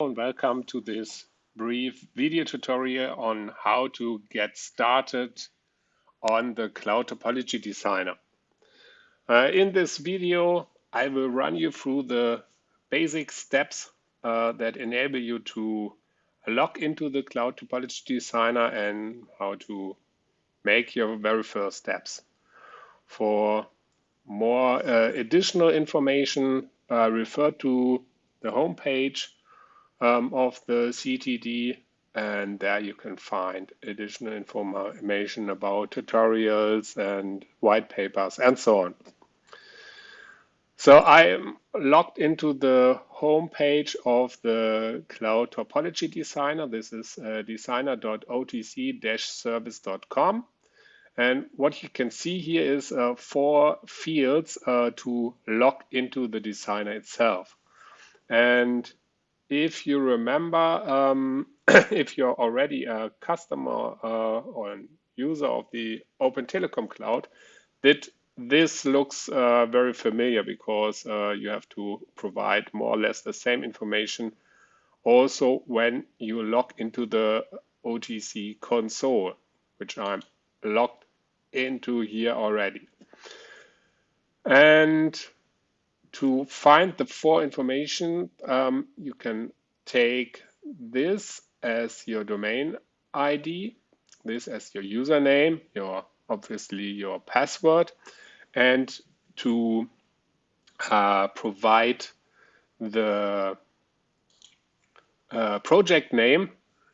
and welcome to this brief video tutorial on how to get started on the Cloud Topology Designer. Uh, in this video, I will run you through the basic steps uh, that enable you to log into the Cloud Topology Designer and how to make your very first steps. For more uh, additional information, uh, refer to the homepage um, of the CTD and there you can find additional information about tutorials and white papers and so on. So I am logged into the home page of the Cloud Topology Designer. This is uh, designer.otc-service.com. And what you can see here is uh, four fields uh, to log into the designer itself. And if you remember, um, if you're already a customer uh, or a user of the Open Telecom Cloud, that this looks uh, very familiar because uh, you have to provide more or less the same information also when you log into the OTC console, which I'm logged into here already. And to find the four information, um, you can take this as your domain ID, this as your username, your obviously your password, and to uh, provide the uh, project name,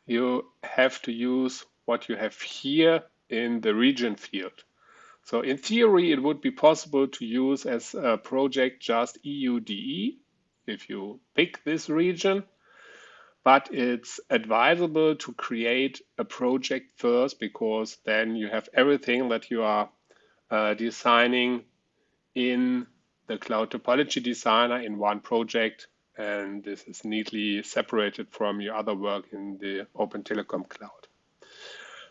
you have to use what you have here in the region field. So in theory, it would be possible to use as a project just EUDE if you pick this region, but it's advisable to create a project first because then you have everything that you are uh, designing in the Cloud Topology Designer in one project and this is neatly separated from your other work in the Open Telecom Cloud.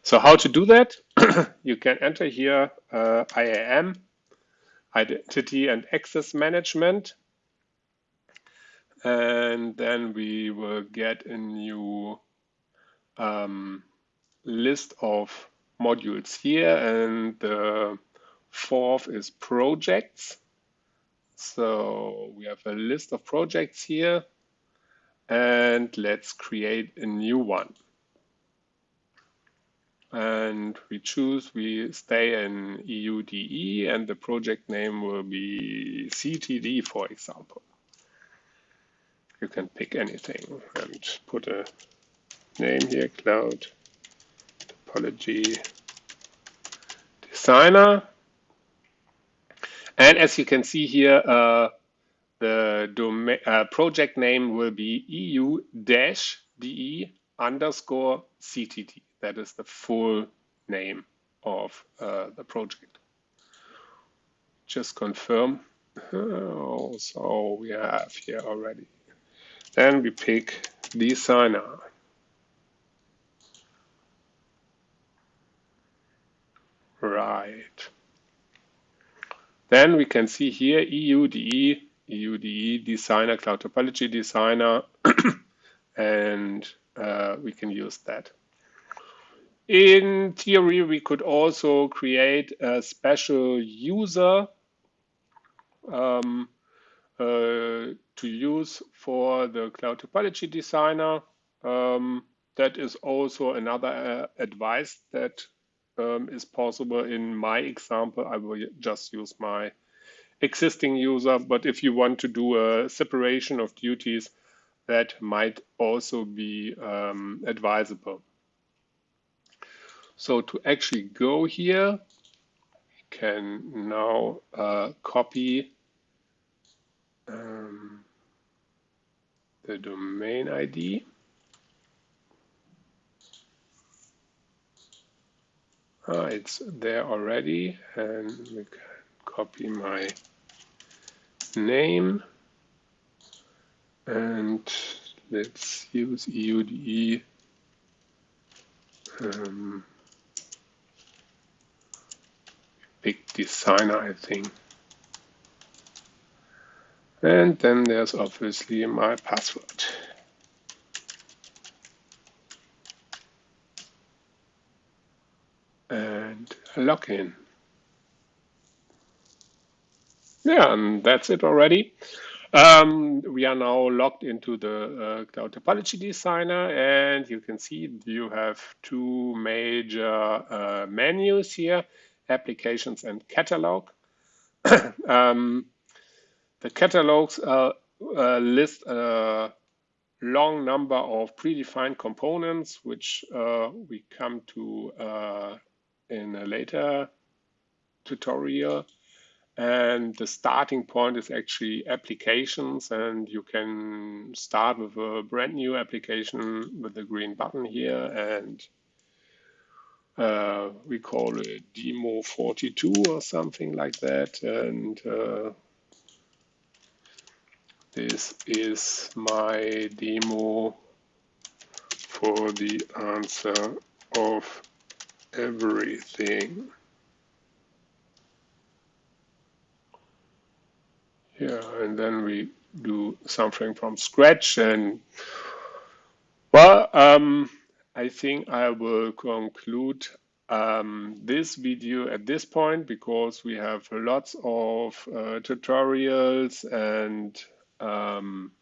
So how to do that? you can enter here uh, IAM, Identity and Access Management. And then we will get a new um, list of modules here. And the fourth is projects. So we have a list of projects here. And let's create a new one and we choose, we stay in EUDE and the project name will be CTD, for example. You can pick anything and put a name here, Cloud Topology Designer. And as you can see here, uh, the uh, project name will be EU-DE underscore CTD. That is the full name of uh, the project. Just confirm. Oh, so we have here already. Then we pick designer. Right. Then we can see here EUDE, EUDE designer, cloud topology designer, and uh, we can use that. In theory, we could also create a special user um, uh, to use for the Cloud Topology Designer. Um, that is also another uh, advice that um, is possible. In my example, I will just use my existing user, but if you want to do a separation of duties, that might also be um, advisable. So to actually go here, we can now uh, copy um, the domain ID. Ah, it's there already, and we can copy my name, and let's use EUDE. Um, designer, I think. And then there's obviously my password. And login. Yeah, and that's it already. Um, we are now logged into the uh, Cloud Topology Designer, and you can see you have two major uh, menus here applications and catalog. um, the catalogs uh, uh, list a long number of predefined components, which uh, we come to uh, in a later tutorial. And the starting point is actually applications and you can start with a brand new application with the green button here and uh, we call it demo 42 or something like that. And uh, this is my demo for the answer of everything. Yeah, and then we do something from scratch and well, um, I think I will conclude um, this video at this point because we have lots of uh, tutorials and um,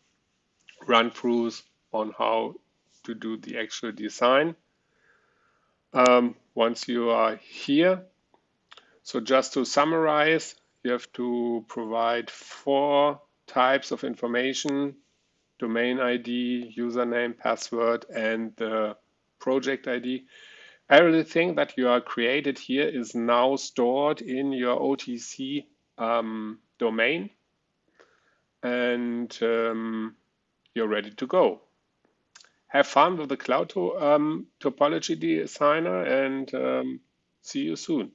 run-throughs on how to do the actual design um, once you are here. So just to summarize, you have to provide four types of information, domain ID, username, password, and the project ID. Everything that you are created here is now stored in your OTC um, domain and um, you're ready to go. Have fun with the cloud to, um, topology designer and um, see you soon.